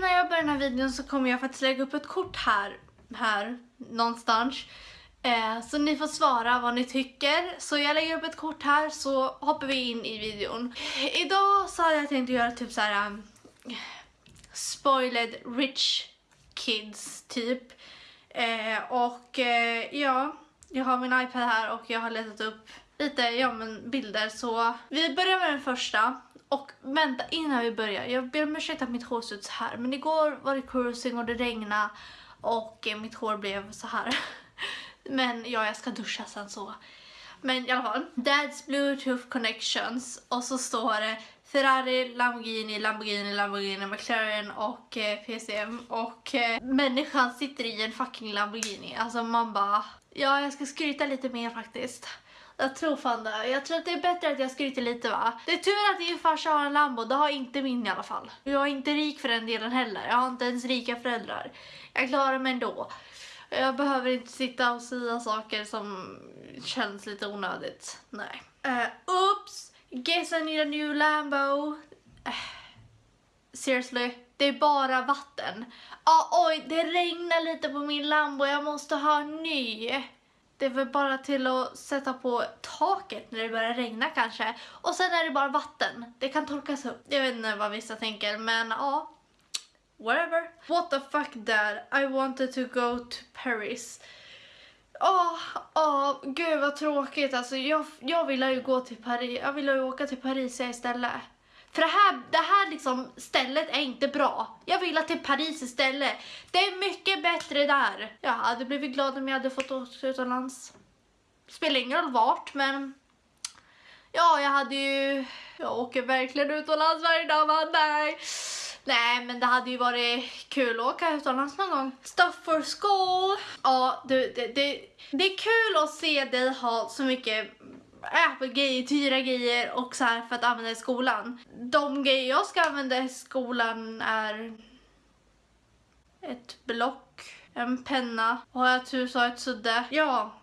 innan jag börjar den här videon så kommer jag faktiskt lägga upp ett kort här, här någonstans. Eh, så ni får svara vad ni tycker. Så jag lägger upp ett kort här så hoppar vi in i videon. Idag så hade jag tänkt göra typ så här um, spoiled rich kids typ. Eh, och eh, ja, jag har min iPad här och jag har letat upp lite ja, men bilder så vi börjar med den första. Och vänta innan vi börjar, jag ber om ursäkt att mitt hår ser ut så här men igår var det cruising och det regnade och eh, mitt hår blev så här. men ja, jag ska duscha sen så. Men i alla fall, Dad's Bluetooth Connections och så står det Ferrari, Lamborghini, Lamborghini, Lamborghini, McLaren och eh, PCM och eh, människan sitter i en fucking Lamborghini. Alltså man bara, ja jag ska skryta lite mer faktiskt. Jag tror fan det. Jag tror att det är bättre att jag skryter lite va. Det är tur att din farsa har en Lambo, det har inte min i alla fall. Jag är inte rik för den delen heller. Jag har inte ens rika föräldrar. Jag klarar mig ändå. Jag behöver inte sitta och säga saker som känns lite onödigt. Nej. Uh, oops! Guess I need a new Lambo. Uh, seriously? Det är bara vatten. Ah, oj, det regnar lite på min Lambo. Jag måste ha en ny. Det är väl bara till att sätta på taket när det börjar regna kanske. Och sen är det bara vatten. Det kan torkas upp. Jag vet inte vad vissa tänker men ja. Whatever. What the fuck dad? I wanted to go to Paris. Åh, oh, oh, gud vad tråkigt. Alltså jag, jag ville ju gå till Paris. Jag ville ju åka till Paris istället. För det här, det här liksom stället är inte bra. Jag vill till Paris istället. Det är mycket bättre där. Jag hade blivit glad om jag hade fått åka utomlands. Spelar ingen roll vart, men... Ja, jag hade ju... Jag åker verkligen utomlands varje dag, men nej. Nej, men det hade ju varit kul att åka utomlands någon gång. Stuff for school. Ja, det, det, det, det är kul att se dig ha så mycket Apple-grejer, tyra grejer och så här för att använda i skolan. De grejer jag ska använda i skolan är ett block, en penna och jag tur så har jag ett sudde. Ja,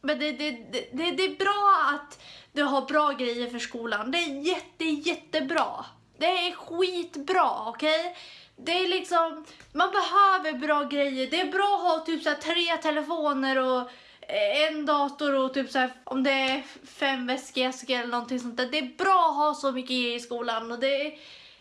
men det, det, det, det, det är bra att du har bra grejer för skolan. Det är jätte, jättebra. Det är skitbra, okej? Okay? Det är liksom, man behöver bra grejer. Det är bra att ha typ så tre telefoner och en dator och typ så här, om det är fem väskor eller någonting sånt där. Det är bra att ha så mycket grejer i skolan och det är,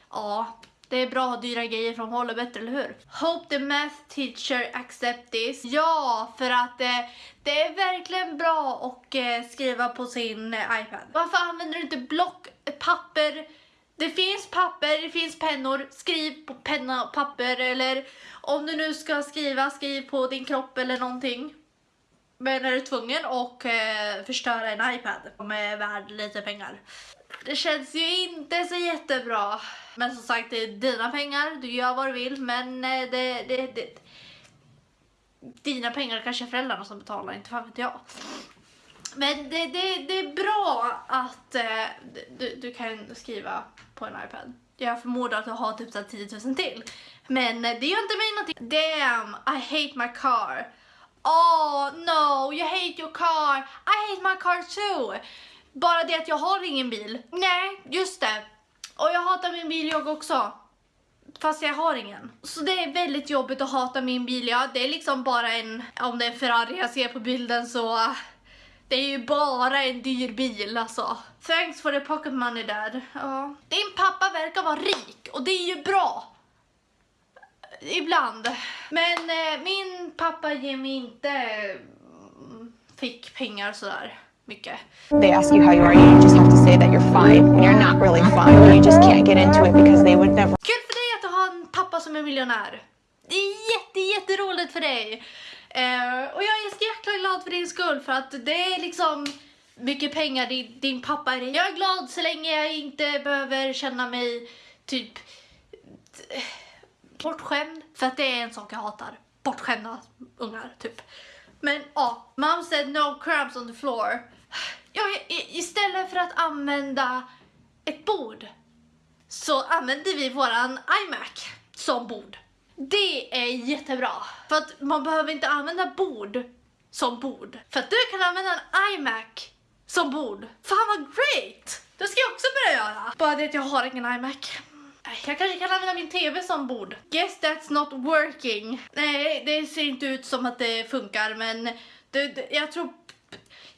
ja, det är bra att ha dyra grejer från håller bättre, eller hur? Hope the math teacher accept this. Ja, för att eh, det är verkligen bra att eh, skriva på sin eh, iPad. Varför använder du inte block, papper? Det finns papper, det finns pennor. Skriv på penna och papper eller om du nu ska skriva, skriv på din kropp eller någonting. Men är du tvungen att eh, förstöra en iPad som är värd lite pengar? Det känns ju inte så jättebra. Men som sagt, det är dina pengar, du gör vad du vill, men eh, det, det, det, dina pengar kanske är föräldrarna som betalar, inte fan vet jag. Men det, det, det är bra att eh, du, du kan skriva på en iPad. Jag förmodar att du har typ 10 000 till. Men eh, det gör inte mig någonting. Damn, I hate my car. Oh no, you hate your car. I hate my car too. Bara det att jag har ingen bil. Nej, just det. Och jag hatar min bil jag också. Fast jag har ingen. Så det är väldigt jobbigt att hata min bil. Ja, det är liksom bara en, om det är en Ferrari jag ser på bilden så det är ju bara en dyr bil alltså. Thanks for the pocket money dad. Ja. Din pappa verkar vara rik och det är ju bra. Ibland. Men eh, min pappa ger mig inte mm, fick pengar sådär mycket. They ask you how you are, you just have to say that you're fine when you're not really fine. You just can't get into it because they would never... Kul för dig att du har en pappa som är miljonär. Det är jätte, jätteroligt för dig. Uh, och jag är så jäkla glad för din skull för att det är liksom mycket pengar din, din pappa är. Jag är glad så länge jag inte behöver känna mig typ bortskämd. För att det är en sak jag hatar. Bortskämda ungar, typ. Men ja, mom said no crumbs on the floor. Ja, istället för att använda ett bord så använder vi våran iMac som bord. Det är jättebra. För att man behöver inte använda bord som bord. För att du kan använda en iMac som bord. Fan vad great! Det ska jag också börja göra. Bara det att jag har ingen iMac. Jag kanske kan använda min TV som bord. Guess that's not working. Nej, det ser inte ut som att det funkar men det, det, jag tror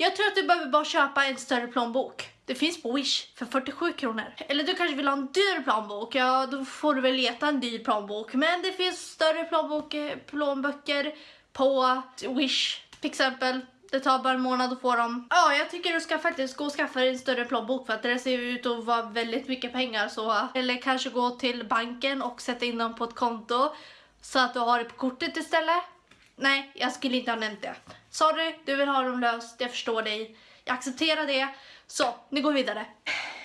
jag tror att du behöver bara köpa en större plånbok. Det finns på Wish för 47 kronor. Eller du kanske vill ha en dyr plånbok. Ja, då får du väl leta en dyr plånbok. Men det finns större plånbok, plånböcker på Wish till exempel. Det tar bara en månad att få dem. Ja, jag tycker du ska faktiskt gå och skaffa dig en större plånbok för att det ser ut att vara väldigt mycket pengar. Så. Eller kanske gå till banken och sätta in dem på ett konto så att du har det på kortet istället. Nej, jag skulle inte ha nämnt det. Sorry, du vill ha dem löst, jag förstår dig. Jag accepterar det. Så, nu går vi vidare.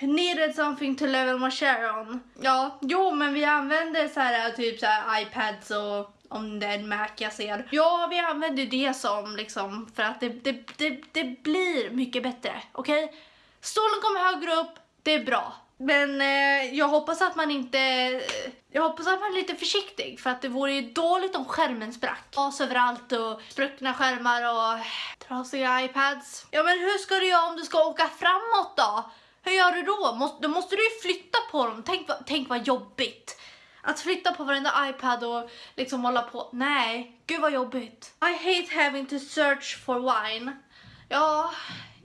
Needed something to level my share on. Ja, jo men vi använder så här typ så här iPads och om det är en Mac jag ser. Ja, vi använder det som liksom för att det, det, det, det blir mycket bättre, okej? Okay? Stolen kommer högre upp, det är bra. Men eh, jag hoppas att man inte... Jag hoppas att man är lite försiktig för att det vore ju dåligt om skärmen sprack. Glas överallt och spruckna skärmar och trasiga iPads. Ja men hur ska du göra om du ska åka framåt då? Hur gör du då? då måste du ju flytta på dem. Tänk, tänk vad jobbigt. Att flytta på varenda iPad och liksom hålla på. Nej, gud vad jobbigt. I hate having to search for wine. Ja,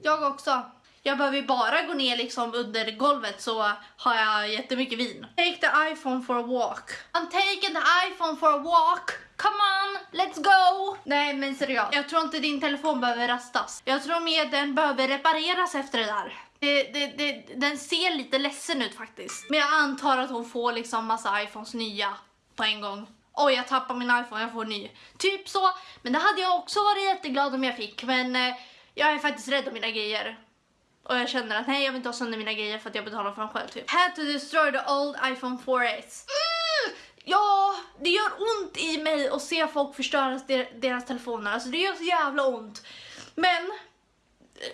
jag också. Jag behöver bara gå ner liksom under golvet så har jag jättemycket vin. Take the iPhone for a walk. I'm taking the iPhone for a walk. Come on, let's go! Nej men seriöst, jag tror inte din telefon behöver rastas. Jag tror mer den behöver repareras efter det där. Det, det, det, den ser lite ledsen ut faktiskt. Men jag antar att hon får liksom massa iPhones nya på en gång. Oj, jag tappar min iPhone, jag får en ny. Typ så. Men det hade jag också varit jätteglad om jag fick. Men eh, jag är faktiskt rädd om mina grejer. Och jag känner att nej jag vill inte ha sönder mina grejer för att jag betalar för dem själv typ. Had to destroy the old iPhone 4S. Mm! Ja, det gör ont i mig att se folk förstöra deras telefoner. Alltså det gör så jävla ont. Men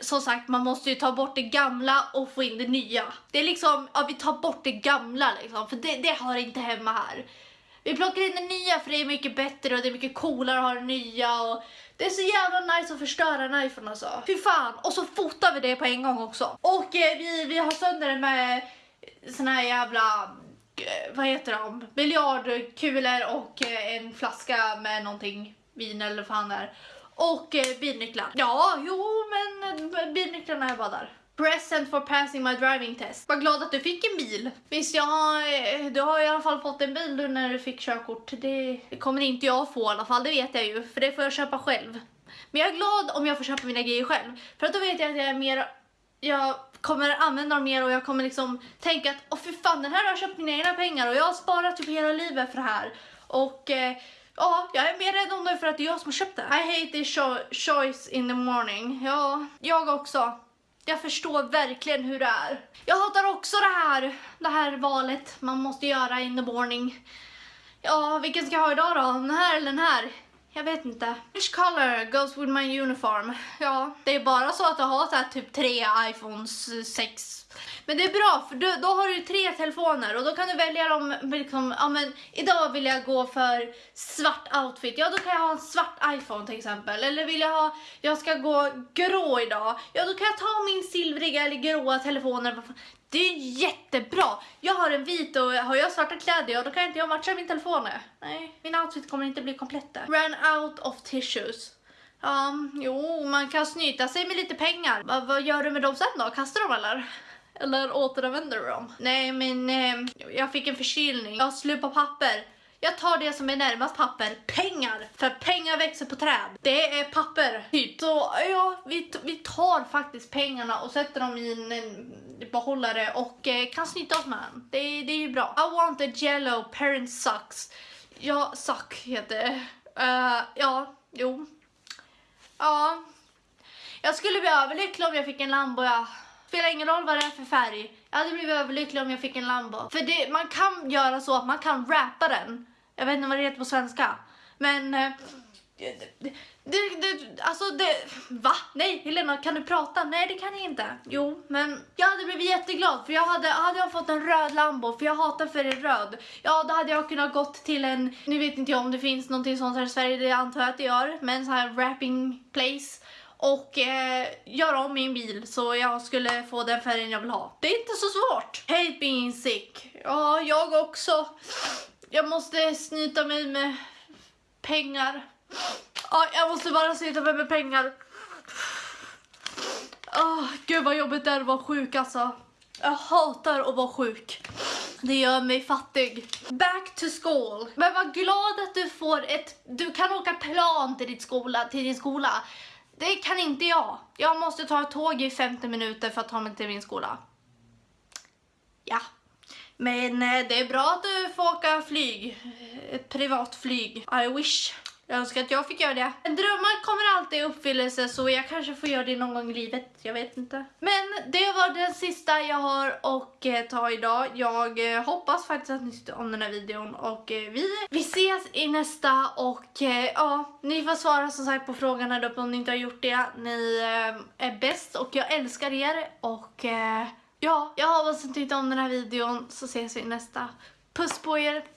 som sagt, man måste ju ta bort det gamla och få in det nya. Det är liksom, ja vi tar bort det gamla liksom, för det, det hör inte hemma här. Vi plockar in det nya för det är mycket bättre och det är mycket coolare att ha det nya och det är så jävla nice att förstöra en iPhone alltså. Fy fan. Och så fotar vi det på en gång också. Och eh, vi, vi har sönder den med såna här jävla eh, vad heter de? Biljardkulor och eh, en flaska med någonting, vin eller vad fan det är. Och eh, bilnycklar. Ja, jo men eh, bilnycklarna är bara där. Present for passing my driving test. Var glad att du fick en bil. Visst, jag har, du har i alla fall fått en bil nu när du fick körkort. Det, det kommer inte jag få i alla fall, det vet jag ju. För det får jag köpa själv. Men jag är glad om jag får köpa mina grejer själv. För att då vet jag att jag är mer... Jag kommer använda dem mer och jag kommer liksom tänka att åh fy fan, den här har jag köpt mina egna pengar och jag har sparat typ hela livet för det här. Och... Eh, Ja, jag är mer rädd om det för att det är jag som har köpt det. I hate this choice in the morning. Ja, jag också. Jag förstår verkligen hur det är. Jag hatar också det här, det här valet man måste göra in the morning. Ja, vilken ska jag ha idag då? Den här eller den här? Jag vet inte. Which color goes with my uniform? Ja, det är bara så att jag har så här typ tre iPhones 6 men det är bra för då, då har du tre telefoner och då kan du välja dem liksom, ja men idag vill jag gå för svart outfit. Ja då kan jag ha en svart iPhone till exempel. Eller vill jag ha, jag ska gå grå idag. Ja då kan jag ta min silvriga eller gråa telefoner. Det är jättebra. Jag har en vit och har jag svarta kläder, ja då kan inte jag matcha min telefon. Nej, min outfit kommer inte bli komplett. där. Ran out of tissues. Ja, jo, man kan snyta sig med lite pengar. Va, vad gör du med dem sen då? Kastar dem eller? Eller återanvänder du dem? Nej men eh, jag fick en förkylning. Jag har på papper. Jag tar det som är närmast papper. Pengar! För pengar växer på träd. Det är papper, typ. Så ja, vi, vi tar faktiskt pengarna och sätter dem i en, en behållare och eh, kan snyta oss med dem. Det, det är ju bra. I want a yellow parent sucks. Ja, suck heter det. Uh, ja, jo. Ja. Jag skulle bli överlycklig om jag fick en Lambo, ja. Spelar ingen roll vad det är för färg. Jag hade blivit överlycklig om jag fick en Lambo. För det, man kan göra så att man kan rappa den. Jag vet inte vad det heter på svenska. Men... Eh, det, det, det, alltså det... Va? Nej, Helena, kan du prata? Nej, det kan jag inte. Jo, men jag hade blivit jätteglad för jag hade, hade jag fått en röd Lambo, för jag hatar färgen röd. Ja, då hade jag kunnat gått till en, nu vet inte jag om det finns någonting sånt här i Sverige, det antar jag att det gör, men så här wrapping place och eh, göra om min bil så jag skulle få den färgen jag vill ha. Det är inte så svårt. Hate being sick. Ja, jag också. Jag måste snyta mig med pengar. Ja, jag måste bara snyta mig med pengar. Oh, gud vad jobbigt det är att vara sjuk alltså. Jag hatar att vara sjuk. Det gör mig fattig. Back to school. Men var glad att du får ett... Du kan åka plan till, ditt skola, till din skola. Det kan inte jag. Jag måste ta ett tåg i 50 minuter för att ta mig till min skola. Ja. Men eh, det är bra att du får åka flyg. Eh, ett privat flyg. I wish. Jag önskar att jag fick göra det. Drömmar kommer alltid i uppfyllelse så jag kanske får göra det någon gång i livet. Jag vet inte. Men det var den sista jag har att eh, ta idag. Jag eh, hoppas faktiskt att ni tyckte om den här videon och eh, vi, vi ses i nästa och ja, ni får svara som sagt på frågan här uppe om ni inte har gjort det. Ni är bäst och jag älskar er och ja, jag hoppas att ni tyckte om den här videon så ses vi i nästa. Puss på er!